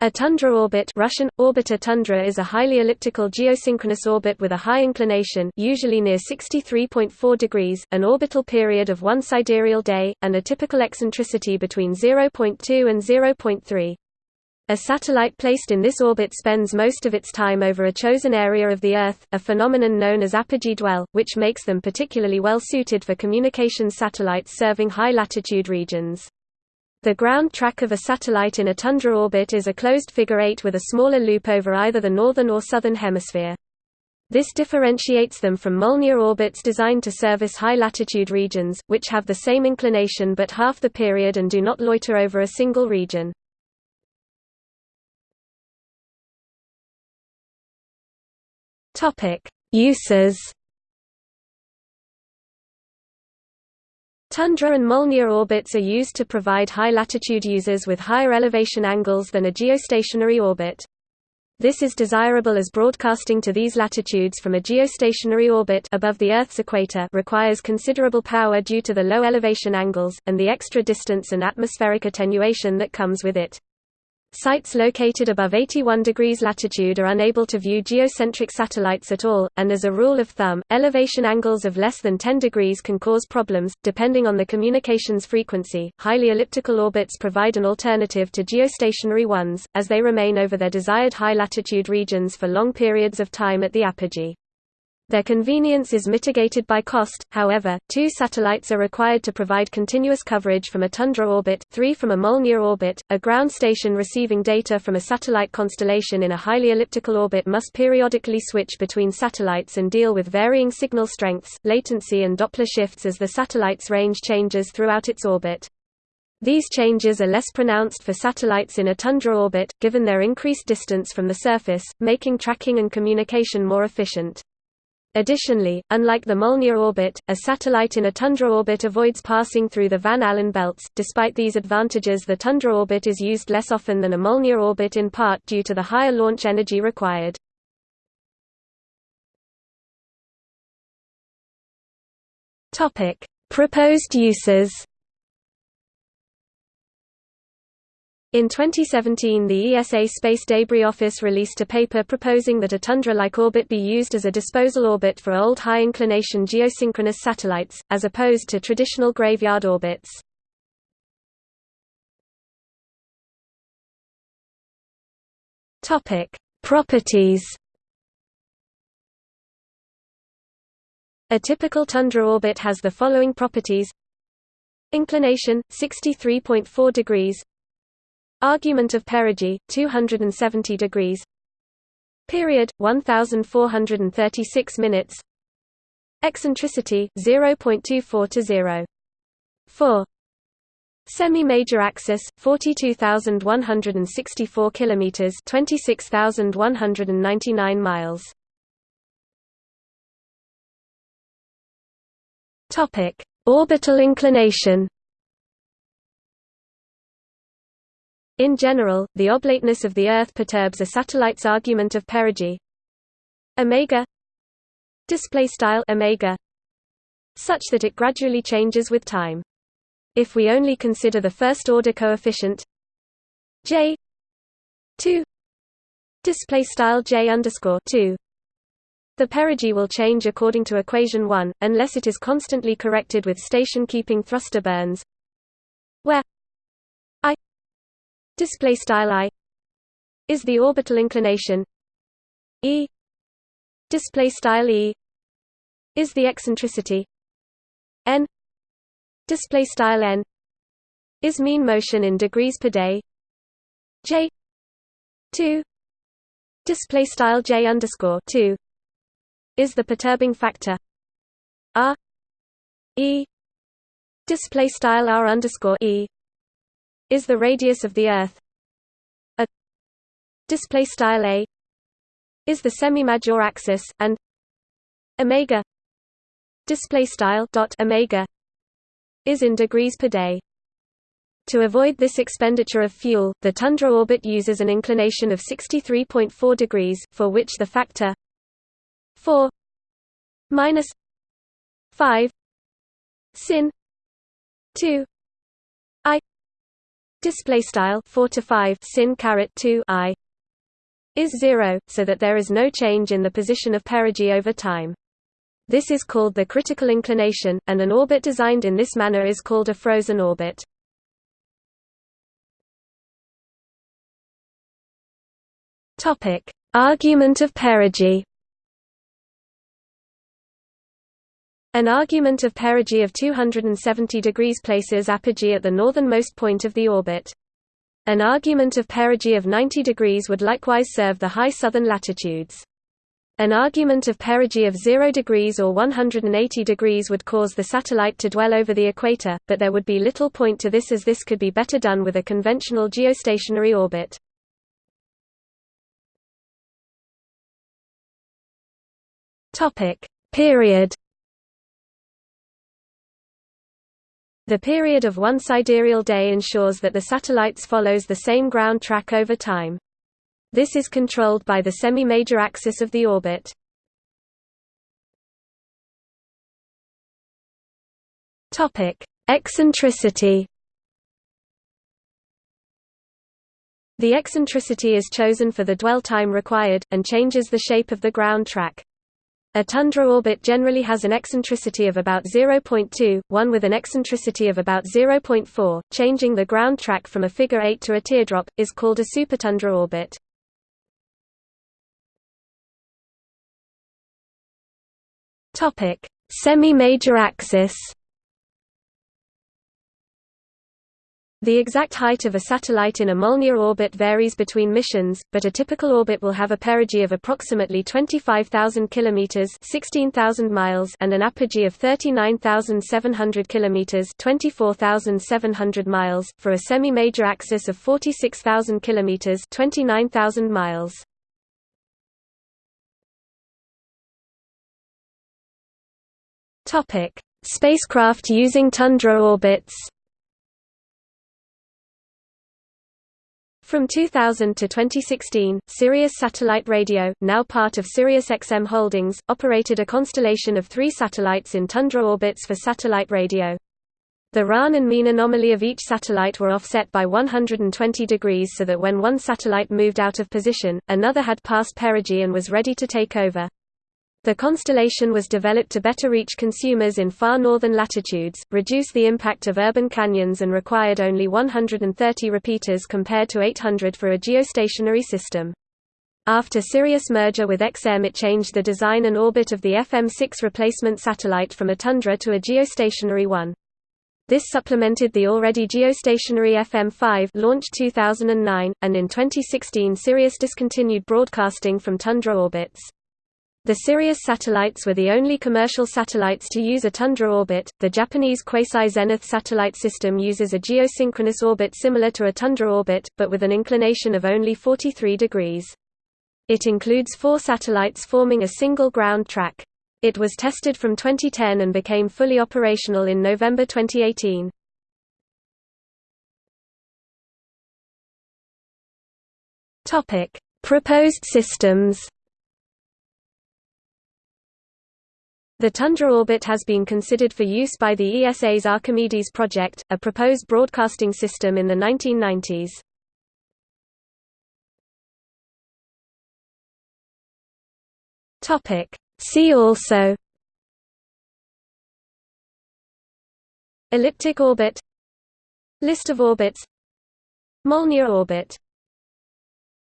A tundra orbit Russian, orbita tundra is a highly elliptical geosynchronous orbit with a high inclination usually near 63.4 degrees, an orbital period of one sidereal day, and a typical eccentricity between 0.2 and 0.3. A satellite placed in this orbit spends most of its time over a chosen area of the Earth, a phenomenon known as apogee dwell, which makes them particularly well suited for communications satellites serving high-latitude regions. The ground track of a satellite in a tundra orbit is a closed figure eight with a smaller loop over either the northern or southern hemisphere. This differentiates them from Molniya orbits designed to service high-latitude regions, which have the same inclination but half the period and do not loiter over a single region. Uses Tundra and Molniya orbits are used to provide high-latitude users with higher elevation angles than a geostationary orbit. This is desirable as broadcasting to these latitudes from a geostationary orbit above the Earth's equator requires considerable power due to the low elevation angles, and the extra distance and atmospheric attenuation that comes with it. Sites located above 81 degrees latitude are unable to view geocentric satellites at all, and as a rule of thumb, elevation angles of less than 10 degrees can cause problems, depending on the communications frequency. Highly elliptical orbits provide an alternative to geostationary ones, as they remain over their desired high latitude regions for long periods of time at the apogee. Their convenience is mitigated by cost, however, two satellites are required to provide continuous coverage from a tundra orbit, three from a Molniya orbit. A ground station receiving data from a satellite constellation in a highly elliptical orbit must periodically switch between satellites and deal with varying signal strengths, latency and Doppler shifts as the satellite's range changes throughout its orbit. These changes are less pronounced for satellites in a tundra orbit, given their increased distance from the surface, making tracking and communication more efficient. Additionally, unlike the Molniya orbit, a satellite in a tundra orbit avoids passing through the Van Allen belts. Despite these advantages, the tundra orbit is used less often than a Molniya orbit in part due to the higher launch energy required. Topic: Proposed uses. In 2017 the ESA Space Debris Office released a paper proposing that a tundra-like orbit be used as a disposal orbit for old high-inclination geosynchronous satellites, as opposed to traditional graveyard orbits. Properties. A typical tundra orbit has the following properties. Inclination, 63.4 degrees Argument of perigee 270 degrees. Period 1436 minutes. Eccentricity 0.24 to 0 4 Semi-major axis 42164 kilometers 26199 miles. Orbital inclination In general, the oblateness of the Earth perturbs a satellite's argument of perigee omega display style omega such that it gradually changes with time. If we only consider the first order coefficient j 2 display style j underscore 2 the perigee will change according to equation 1 unless it is constantly corrected with station keeping thruster burns display style i is the orbital inclination. E display style e is the eccentricity. N display style n is mean motion in degrees per day. J 2 display style j underscore 2 is the perturbing factor. R e display style r underscore e is the radius of the Earth. A display style a is the semi-major axis, and omega display style dot omega is in degrees per day. To avoid this expenditure of fuel, the tundra orbit uses an inclination of 63.4 degrees, for which the factor 4 minus 5 sin 2 i display style 4 to 5 sin caret 2 i is 0 so that there is no change in the position of perigee over time. This is called the critical inclination and an orbit designed in this manner is called a frozen orbit. Topic. Argument of perigee An argument of perigee of 270 degrees places apogee at the northernmost point of the orbit. An argument of perigee of 90 degrees would likewise serve the high southern latitudes. An argument of perigee of 0 degrees or 180 degrees would cause the satellite to dwell over the equator, but there would be little point to this as this could be better done with a conventional geostationary orbit. Period The period of one sidereal day ensures that the satellites follows the same ground track over time. This is controlled by the semi-major axis of the orbit. Topic: Eccentricity. The eccentricity is chosen for the dwell time required, and changes the shape of the ground track. A tundra orbit generally has an eccentricity of about 0.2, one with an eccentricity of about 0.4. Changing the ground track from a figure 8 to a teardrop is called a supertundra orbit. Topic: Semi-major axis. The exact height of a satellite in a Molniya orbit varies between missions, but a typical orbit will have a perigee of approximately 25,000 kilometers (16,000 miles) and an apogee of 39,700 kilometers (24,700 miles) for a semi-major axis of 46,000 kilometers (29,000 miles). Topic: Spacecraft using tundra orbits. From 2000 to 2016, Sirius Satellite Radio, now part of SiriusXM Holdings, operated a constellation of three satellites in tundra orbits for satellite radio. The RAAN and mean anomaly of each satellite were offset by 120 degrees so that when one satellite moved out of position, another had passed perigee and was ready to take over. The constellation was developed to better reach consumers in far northern latitudes, reduce the impact of urban canyons and required only 130 repeaters compared to 800 for a geostationary system. After Sirius merger with XM it changed the design and orbit of the FM6 replacement satellite from a tundra to a geostationary one. This supplemented the already geostationary FM5 launched 2009, and in 2016 Sirius discontinued broadcasting from tundra orbits. The Sirius satellites were the only commercial satellites to use a tundra orbit. The Japanese quasi-zenith satellite system uses a geosynchronous orbit similar to a tundra orbit, but with an inclination of only 43 degrees. It includes four satellites forming a single ground track. It was tested from 2010 and became fully operational in November 2018. Topic: Proposed systems. The Tundra orbit has been considered for use by the ESA's Archimedes project, a proposed broadcasting system in the 1990s. Topic. See also Elliptic orbit List of orbits Molniya orbit